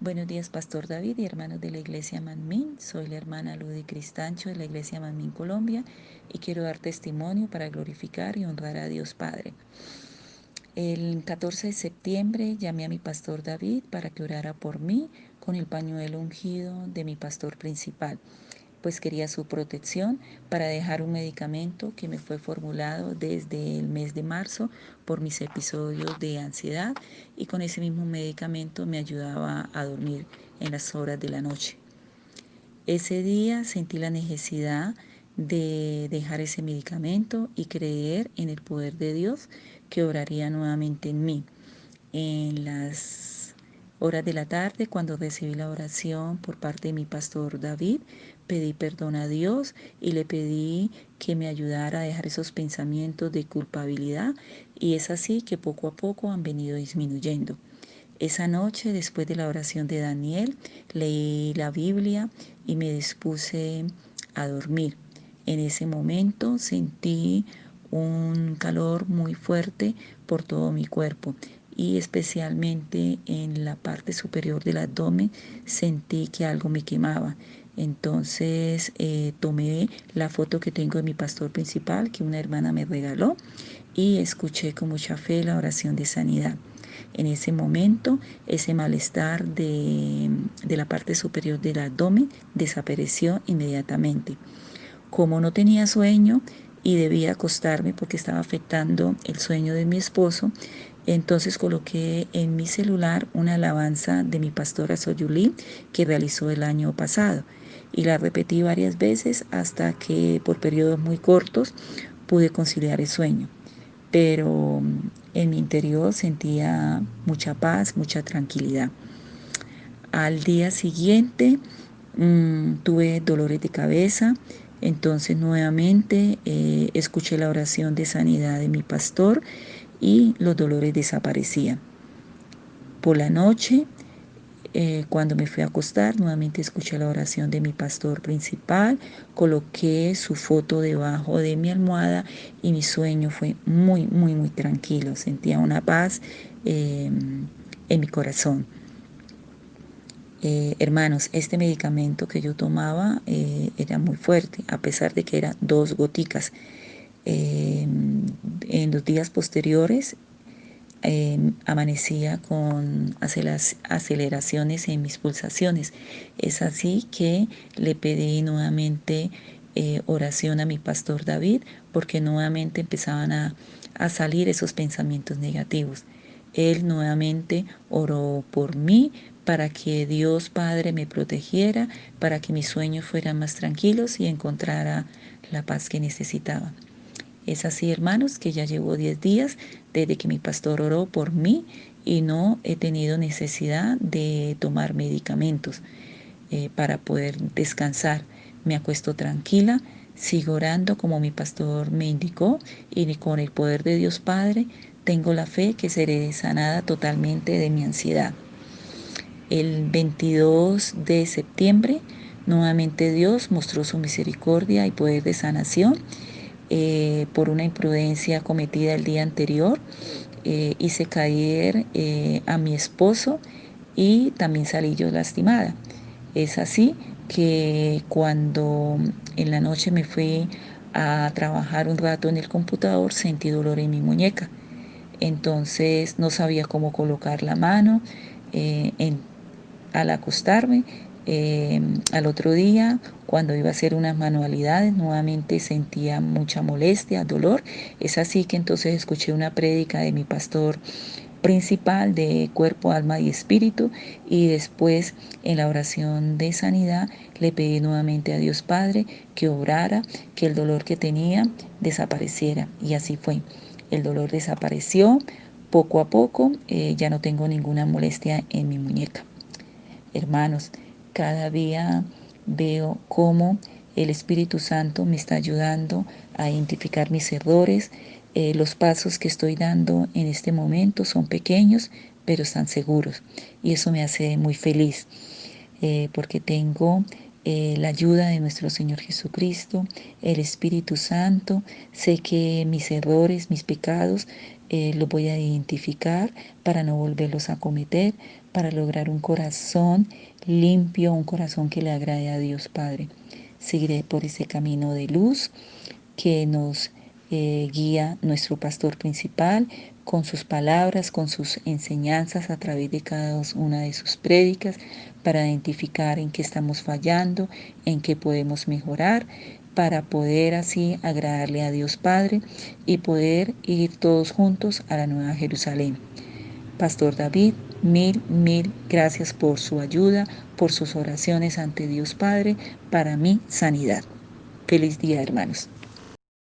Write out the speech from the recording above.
Buenos días, Pastor David y hermanos de la Iglesia Manmin. Soy la hermana Ludy Cristancho de la Iglesia Manmin Colombia y quiero dar testimonio para glorificar y honrar a Dios Padre. El 14 de septiembre llamé a mi pastor David para que orara por mí con el pañuelo ungido de mi pastor principal pues quería su protección para dejar un medicamento que me fue formulado desde el mes de marzo por mis episodios de ansiedad y con ese mismo medicamento me ayudaba a dormir en las horas de la noche. Ese día sentí la necesidad de dejar ese medicamento y creer en el poder de Dios que obraría nuevamente en mí. En las horas de la tarde, cuando recibí la oración por parte de mi pastor David, pedí perdón a Dios y le pedí que me ayudara a dejar esos pensamientos de culpabilidad y es así que poco a poco han venido disminuyendo. Esa noche, después de la oración de Daniel, leí la Biblia y me dispuse a dormir. En ese momento sentí un calor muy fuerte por todo mi cuerpo y especialmente en la parte superior del abdomen sentí que algo me quemaba. Entonces eh, tomé la foto que tengo de mi pastor principal que una hermana me regaló y escuché con mucha fe la oración de sanidad. En ese momento ese malestar de, de la parte superior del abdomen desapareció inmediatamente. Como no tenía sueño, y debía acostarme porque estaba afectando el sueño de mi esposo, entonces coloqué en mi celular una alabanza de mi pastora Soyulí que realizó el año pasado y la repetí varias veces hasta que por periodos muy cortos pude conciliar el sueño. Pero mm, en mi interior sentía mucha paz, mucha tranquilidad. Al día siguiente mm, tuve dolores de cabeza, entonces nuevamente eh, escuché la oración de sanidad de mi pastor y los dolores desaparecían. Por la noche, eh, cuando me fui a acostar, nuevamente escuché la oración de mi pastor principal, coloqué su foto debajo de mi almohada y mi sueño fue muy, muy, muy tranquilo. Sentía una paz em, en mi corazón. Eh, hermanos, este medicamento que yo tomaba eh, era muy fuerte, a pesar de que eran dos goticas. Em, en los días posteriores amanecía con aceleraciones en mis pulsaciones. Es así que le pedí nuevamente eh, oración a mi pastor David porque nuevamente empezaban a, a salir esos pensamientos negativos. Él nuevamente oró por mí para que Dios Padre me protegiera, para que mis sueños fueran más tranquilos y encontrara la paz que necesitaba. Es así, hermanos, que ya llevo 10 días desde que mi pastor oró por mí y no he tenido necesidad de tomar medicamentos eh, para poder descansar. Me acuesto tranquila, sigo orando como mi pastor me indicó y con el poder de Dios Padre tengo la fe que seré sanada totalmente de mi ansiedad. El 22 de septiembre, nuevamente Dios mostró su misericordia y poder de sanación eh, por una imprudencia cometida el día anterior. Eh, hice caer eh, a mi esposo y también salí yo lastimada. Es así que cuando en la noche me fui a trabajar un rato en el computador sentí dolor en mi muñeca. Entonces no sabía cómo colocar la mano. al acostarme Em, al otro día, cuando iba a hacer unas manualidades, nuevamente sentía mucha molestia, dolor. Es así que entonces escuché una prédica de mi pastor principal de cuerpo, alma y espíritu y después en la oración de sanidad le pedí nuevamente a Dios Padre que obrara, que el dolor que tenía desapareciera y así fue. El dolor desapareció poco a poco, eh, ya no tengo ninguna molestia en mi muñeca. Hermanos, cada día veo cómo el Espíritu Santo me está ayudando a identificar mis errores. Eh, los pasos que estoy dando en este momento son pequeños, pero están seguros. Y eso me hace muy feliz, eh, porque tengo eh, la ayuda de nuestro Señor Jesucristo, el Espíritu Santo. Sé que mis errores, mis pecados, eh, los voy a identificar para no volverlos a cometer, para lograr un corazón limpio, un corazón que le agrade a Dios Padre. Seguiré por ese camino de luz que nos eh, guía nuestro pastor principal con sus palabras, con sus enseñanzas a través de cada una de sus prédicas para identificar en qué estamos fallando, en qué podemos mejorar, para poder así agradarle a Dios Padre y poder ir todos juntos a la Nueva Jerusalén. Pastor David, mil, mil gracias por su ayuda, por sus oraciones ante Dios Padre, para mi sanidad. Feliz día, hermanos.